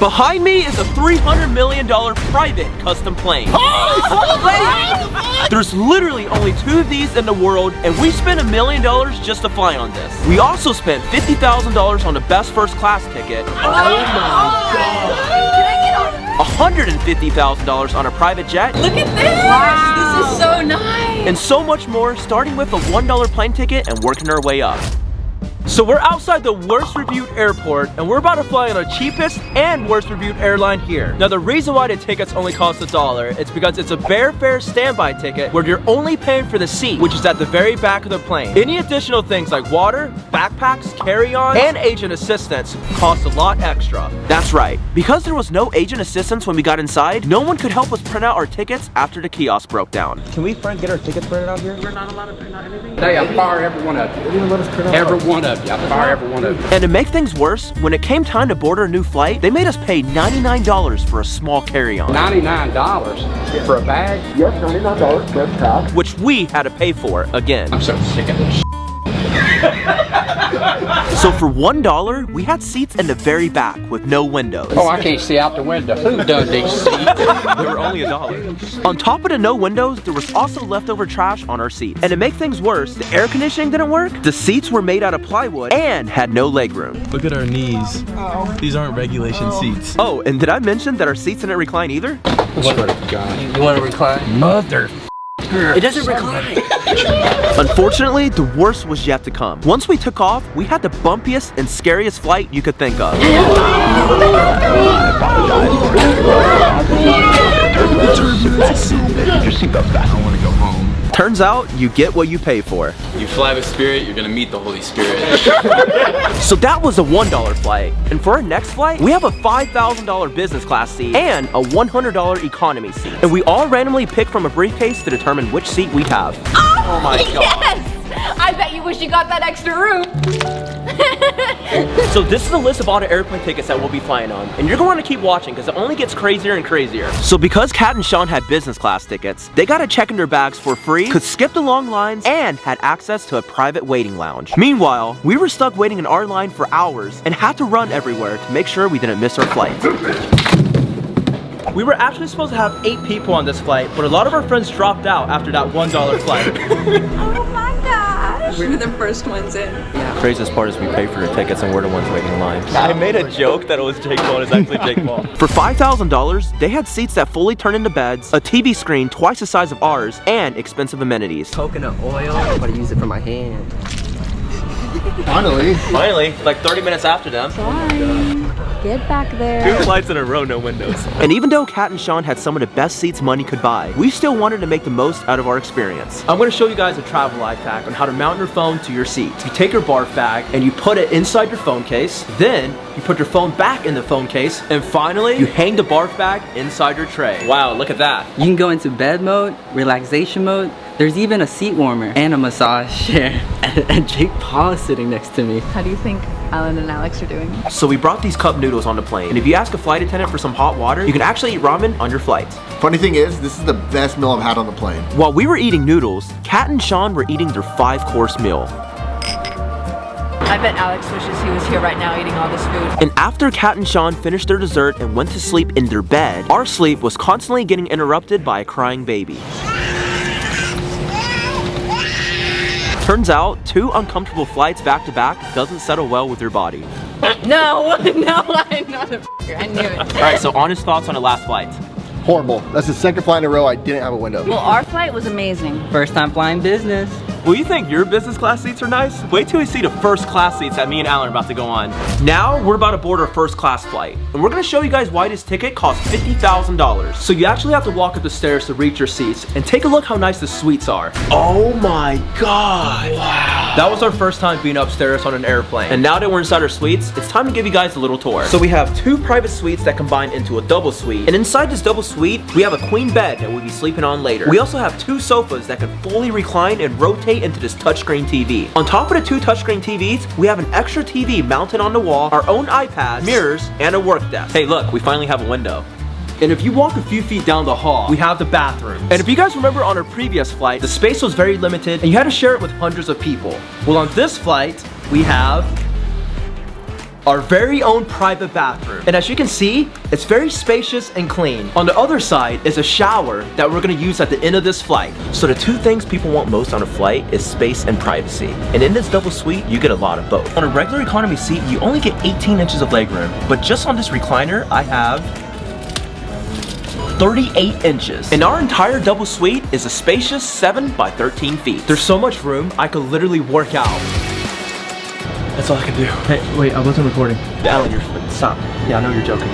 Behind me is a $300 million private custom plane. There's literally only two of these in the world, and we spent a million dollars just to fly on this. We also spent $50,000 on the best first class ticket. Oh, my oh God. $150,000 on a private jet. Look at this! Wow. This is so nice! And so much more, starting with a $1 plane ticket and working our way up. So we're outside the worst reviewed airport and we're about to fly on the cheapest and worst reviewed airline here. Now the reason why the tickets only cost a dollar is because it's a bare fare standby ticket where you're only paying for the seat, which is at the very back of the plane. Any additional things like water, backpacks, carry-on, and agent assistance cost a lot extra. That's right. Because there was no agent assistance when we got inside, no one could help us print out our tickets after the kiosk broke down. Can we front get our tickets printed out here? We're not allowed to print out anything? They I fire every one of you. They didn't let us print out. Every one of you. I fire every one of you. And to make things worse, when it came time to board our new flight, they made us pay $99 for a small carry-on. $99 for a bag? Yes, $99 plus tax. which we had to pay for again. I'm so sick of this. So for $1, we had seats in the very back with no windows. Oh, I can't see out the window. Who done these seats? They were only a dollar. On top of the no windows, there was also leftover trash on our seats. And to make things worse, the air conditioning didn't work, the seats were made out of plywood, and had no legroom. Look at our knees. Oh. These aren't regulation oh. seats. Oh, and did I mention that our seats didn't recline either? What? You want to recline? Mother. It doesn't recline. Unfortunately, the worst was yet to come. Once we took off, we had the bumpiest and scariest flight you could think of. I want to go home. Turns out, you get what you pay for. You fly with Spirit, you're gonna meet the Holy Spirit. So that was a $1 flight. And for our next flight, we have a $5,000 business class seat and a $100 economy seat. And we all randomly pick from a briefcase to determine which seat we have. Oh, oh my god! Yes! I bet you wish you got that extra room. So this is a list of all the airplane tickets that we'll be flying on. And you're going to keep watching because it only gets crazier and crazier. So because Kat and Sean had business class tickets, they got to check in their bags for free, could skip the long lines, and had access to a private waiting lounge. Meanwhile, we were stuck waiting in our line for hours and had to run everywhere to make sure we didn't miss our flight. We were actually supposed to have eight people on this flight, but a lot of our friends dropped out after that $1 flight. Oh my gosh! We were the first ones in. Yeah. Craziest part is we pay for the tickets and we're the ones waiting in line. I made a joke that it was Jake Paul, it's actually Jake Paul. For $5,000, they had seats that fully turn into beds, a TV screen twice the size of ours, and expensive amenities. Coconut oil. I'm about to use it for my hand. Finally. Finally, like 30 minutes after them. Get back there. Two flights in a row, no windows. And even though Kat and Sean had some of the best seats money could buy, we still wanted to make the most out of our experience. I'm gonna show you guys a travel life hack on how to mount your phone to your seat. You take your barf bag and you put it inside your phone case, then you put your phone back in the phone case, and finally, you hang the barf bag inside your tray. Wow, look at that. You can go into bed mode, relaxation mode. There's even a seat warmer and a massage chair. And Jake Paul is sitting next to me. How do you think Alan and Alex are doing? So we brought these cup noodles on the plane, and if you ask a flight attendant for some hot water, you can actually eat ramen on your flight. Funny thing is, this is the best meal I've had on the plane. While we were eating noodles, Kat and Sean were eating their five-course meal. I bet Alex wishes he was here right now eating all this food. And after Kat and Sean finished their dessert and went to sleep in their bed, our sleep was constantly getting interrupted by a crying baby. Turns out, two uncomfortable flights back to back doesn't settle well with your body. No, no, I'm not a f***er. I knew it. Alright, so honest thoughts on the last flight. Horrible. That's the second flight in a row I didn't have a window. Well, our flight was amazing. First time flying business. Well, you think your business class seats are nice? Wait till you see the first class seats that me and Alan are about to go on. Now, we're about to board our first class flight. And we're gonna show you guys why this ticket costs $50,000. So you actually have to walk up the stairs to reach your seats. And take a look how nice the suites are. Oh my God. Wow. That was our first time being upstairs on an airplane. And now that we're inside our suites, it's time to give you guys a little tour. So we have two private suites that combine into a double suite. And inside this double suite, we have a queen bed that we'll be sleeping on later. We also have two sofas that can fully recline and rotate into this touchscreen TV. On top of the two touchscreen TVs, we have an extra TV mounted on the wall, our own iPads, mirrors, and a work desk. Hey look, we finally have a window. And if you walk a few feet down the hall, we have the bathroom. And if you guys remember on our previous flight, the space was very limited and you had to share it with hundreds of people. Well, on this flight, we have our very own private bathroom. And as you can see, it's very spacious and clean. On the other side is a shower that we're gonna use at the end of this flight. So the two things people want most on a flight is space and privacy. And in this double suite, you get a lot of both. On a regular economy seat, you only get 18 inches of legroom. But just on this recliner, I have 38 inches. And our entire double suite is a spacious 7 by 13 feet. There's so much room, I could literally work out. That's all I can do. Hey, wait, I wasn't recording. Alan, you're, stop. Yeah, I know you're joking.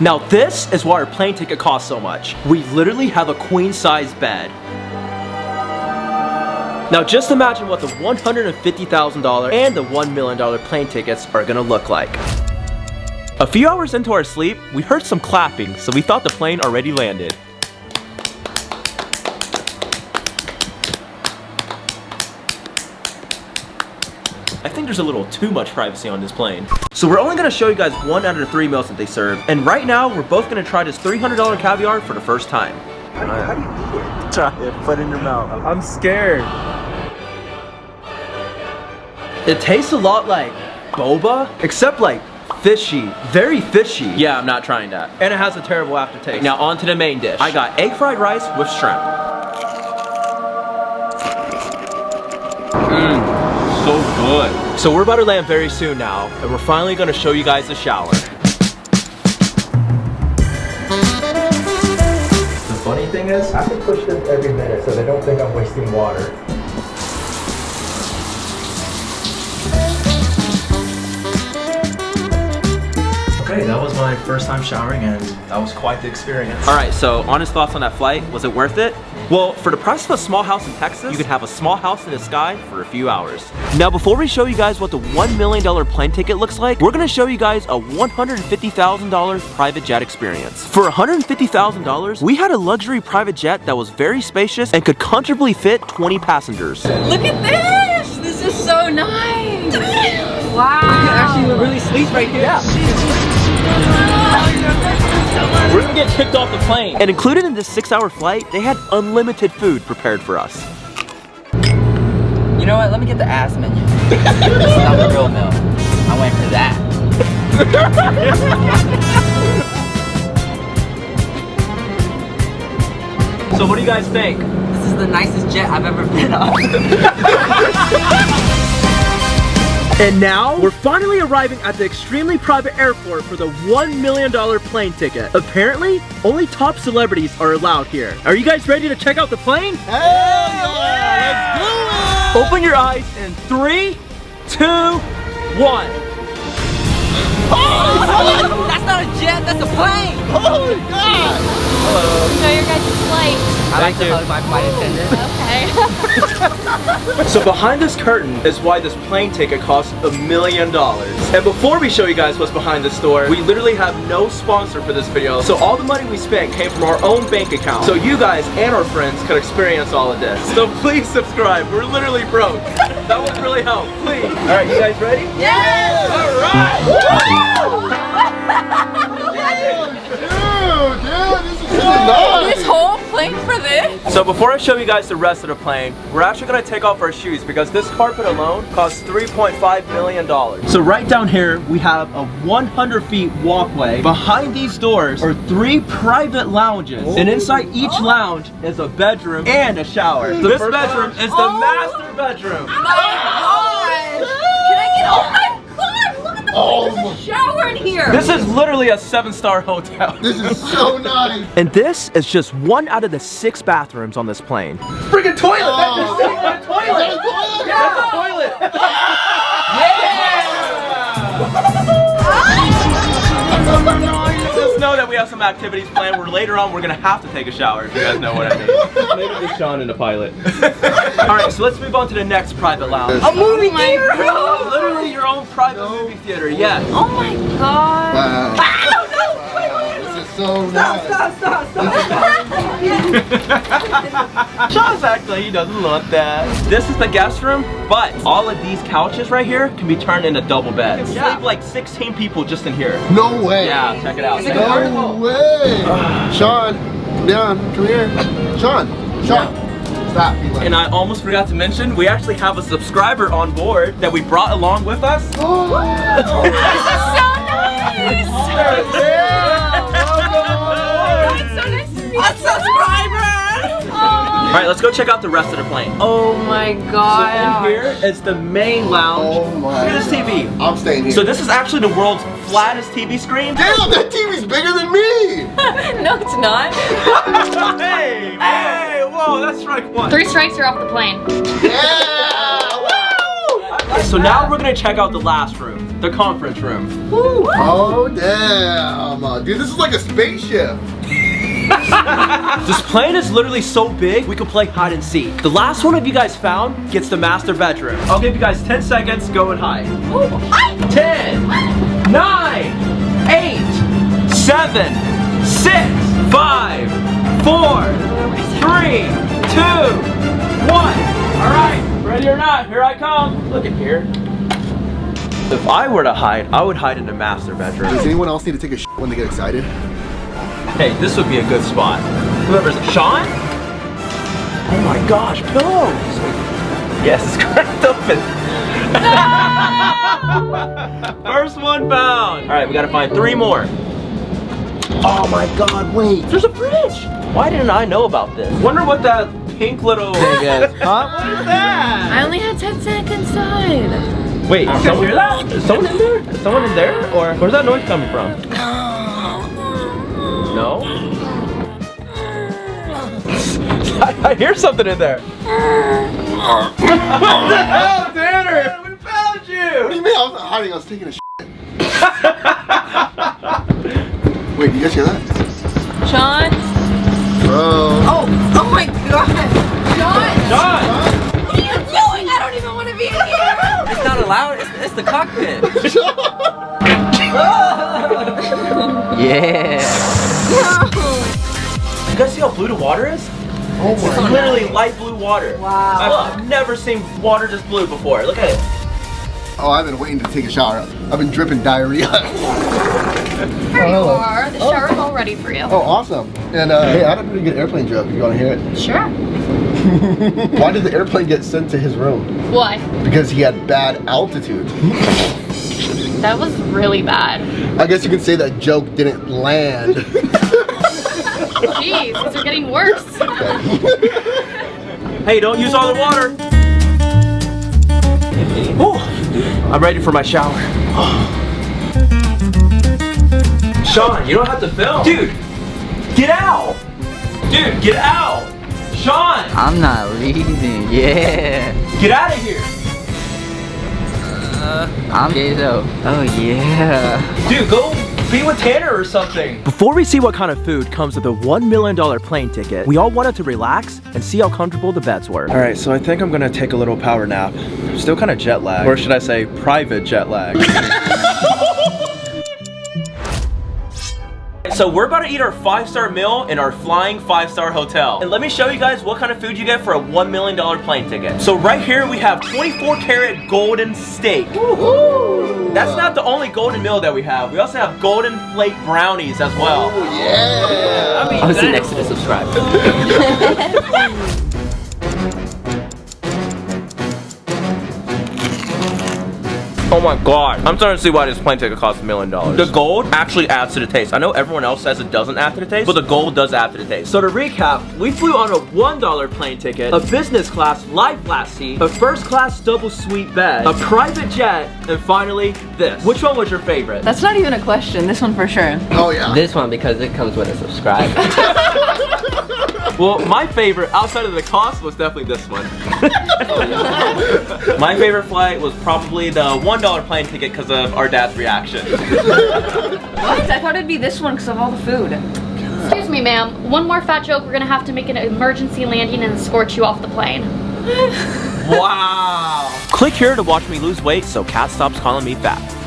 Now this is why our plane ticket costs so much. We literally have a queen size bed. Now just imagine what the $150,000 and the $1 million plane tickets are gonna look like. A few hours into our sleep, we heard some clapping, so we thought the plane already landed. I think there's a little too much privacy on this plane. So we're only gonna show you guys one out of the three meals that they serve. And right now, we're both gonna try this $300 caviar for the first time. How do you eat it? Try it, put it in your mouth. I'm scared. It tastes a lot like boba, except like fishy, very fishy. Yeah, I'm not trying that. And it has a terrible aftertaste. Now on to the main dish. I got egg fried rice with shrimp. Mmm, so good. So we're about to land very soon now, and we're finally gonna show you guys the shower. The funny thing is, I can push this every minute so they don't think I'm wasting water. Okay, that was my first time showering and that was quite the experience. All right, so honest thoughts on that flight. Was it worth it? Well, for the price of a small house in Texas, you could have a small house in the sky for a few hours. Now, before we show you guys what the $1 million plane ticket looks like, we're gonna show you guys a $150,000 private jet experience. For $150,000, we had a luxury private jet that was very spacious and could comfortably fit 20 passengers. Look at this! This is so nice! wow! Actually, really sleep right here. We're gonna get kicked off the plane. And included in this six hour flight, they had unlimited food prepared for us. You know what? Let me get the ass menu. this is not the real meal. I went for that. So what do you guys think? This is the nicest jet I've ever been on. And now, we're finally arriving at the extremely private airport for the $1 million plane ticket. Apparently, only top celebrities are allowed here. Are you guys ready to check out the plane? Hell yeah! Let's do it! Open your eyes in three, two, one. Oh, That's not a jet, that's a plane! Oh my god! Enjoy your guys' flight. I like to hug my flight attendant. Okay. So behind this curtain is why this plane ticket costs a million dollars. And before we show you guys what's behind this store, we literally have no sponsor for this video. So all the money we spent came from our own bank account. So you guys and our friends could experience all of this. So please subscribe. We're literally broke. That would really help. Please. All right, you guys ready? Yes! All right. Dude, dude, this so whole plane for this? So before I show you guys the rest of the plane, we're actually gonna take off our shoes because this carpet alone costs $3.5 million. So right down here, we have a 100 feet walkway. Behind these doors are three private lounges. And inside each oh. lounge is a bedroom and a shower. this bedroom is the Oh. master bedroom. My oh gosh! Can I get, oh my god! Look at the Oh There's a shower in here! This is literally a seven-star hotel. This is so nice! And this is just one out of the six bathrooms on this plane. Freaking toilet! Oh. That's a toilet! Is that a toilet? Yeah, that's a toilet! Just know that we have some activities planned where later on we're gonna have to take a shower if you guys know what I mean. Maybe just Sean and the pilot. Alright, so let's move on to the next private lounge. A movie oh theater! Literally your own private movie theater, yes. Oh my god! Wow. I don't know! This is so nice. Sean's acting like he doesn't want that. This is the guest room, but all of these couches right here can be turned into double beds. You can sleep like 16 people just in here. No way! Yeah, check it out. No way! Sean, come down, come here. Sean, Sean, Stop. Be And I almost forgot to mention, we actually have a subscriber on board that we brought along with us. Oh. All right, let's go check out the rest of the plane. Oh my god. So in here is the main lounge. Oh my Look at this TV. I'm staying here. So this is actually the world's flattest TV screen. Damn, that TV's bigger than me. no, it's not. hey, hey, whoa, that's strike one. Three strikes, you're off the plane. Yeah. Woo. So now we're gonna check out the last room, the conference room. Oh damn, uh, dude, this is like a spaceship. This plane is literally so big, we could play hide and seek. The last one of you guys found gets the master bedroom. I'll give you guys 10 seconds, go and hide. 10, 9, 8, 7, 6, 5, 4, 3, 2, 1. All right, ready or not, here I come. Look at here. If I were to hide, I would hide in the master bedroom. Does anyone else need to take a when they get excited? Hey, this would be a good spot. Whoever's Sean? Oh my gosh, pillows! Yes, it's cracked open. First one found. All right, we gotta find three more. Oh my God! Wait, there's a fridge. Why didn't I know about this? Wonder what that pink little thing is. Huh? What is that? I only had 10 seconds inside. Wait, someone hear that? Is someone in there? Is someone in there? Or where's that noise coming from? Um, No? I, I hear something in there. what the hell, Tanner? We found you! What do you! you mean? I was not hiding. I was taking a shit. Wait, you guys hear that? Sean? Bro. Oh, oh my god. Sean! John! What are you doing? I don't even want to be in here. It's not allowed. It's, it's the cockpit. yeah. You guys see how blue the water is? Oh It's my. literally light blue water. Wow. I've never seen water this blue before. Look at it. Oh, I've been waiting to take a shower. I've been dripping diarrhea. Here you are. The shower's all ready for you. Oh, awesome. And uh, hey, I had a pretty good airplane joke. If you want to hear it. Sure. Why did the airplane get sent to his room? Why? Because he had bad altitude. That was really bad. I guess you could say that joke didn't land. Jeez, these are getting worse. Hey, don't use all the water. Ooh, I'm ready for my shower. Sean, you don't have to film. Dude, get out. Dude, get out. Sean, I'm not leaving. Yeah. get out of here. I'm gay though. Oh yeah. Dude, go be with Tanner or something. Before we see what kind of food comes with a $1 million plane ticket, we all wanted to relax and see how comfortable the beds were. All right, so I think I'm gonna take a little power nap. I'm Still kind of jet lag. Or should I say private jet lag. So we're about to eat our five-star meal in our flying five-star hotel. And let me show you guys what kind of food you get for a $1 million plane ticket. So right here we have 24 karat golden steak. That's not the only golden meal that we have. We also have golden flake brownies as well. Oh, yeah. I mean, I'll sit that- next to the subscribe. Oh my god. I'm starting to see why this plane ticket costs a million dollars. The gold actually adds to the taste. I know everyone else says it doesn't add to the taste, but the gold does add to the taste. So to recap, we flew on a $1 plane ticket, a business class life class seat, a first class double suite bed, a private jet, and finally this. Which one was your favorite? That's not even a question. This one for sure. Oh yeah. This one because it comes with a subscribe. Well, my favorite, outside of the cost, was definitely this one. my favorite flight was probably the $1 plane ticket because of our dad's reaction. What? I thought it'd be this one because of all the food. Excuse me, ma'am. One more fat joke. We're gonna have to make an emergency landing and escort you off the plane. Wow. Click here to watch me lose weight so Kat stops calling me fat.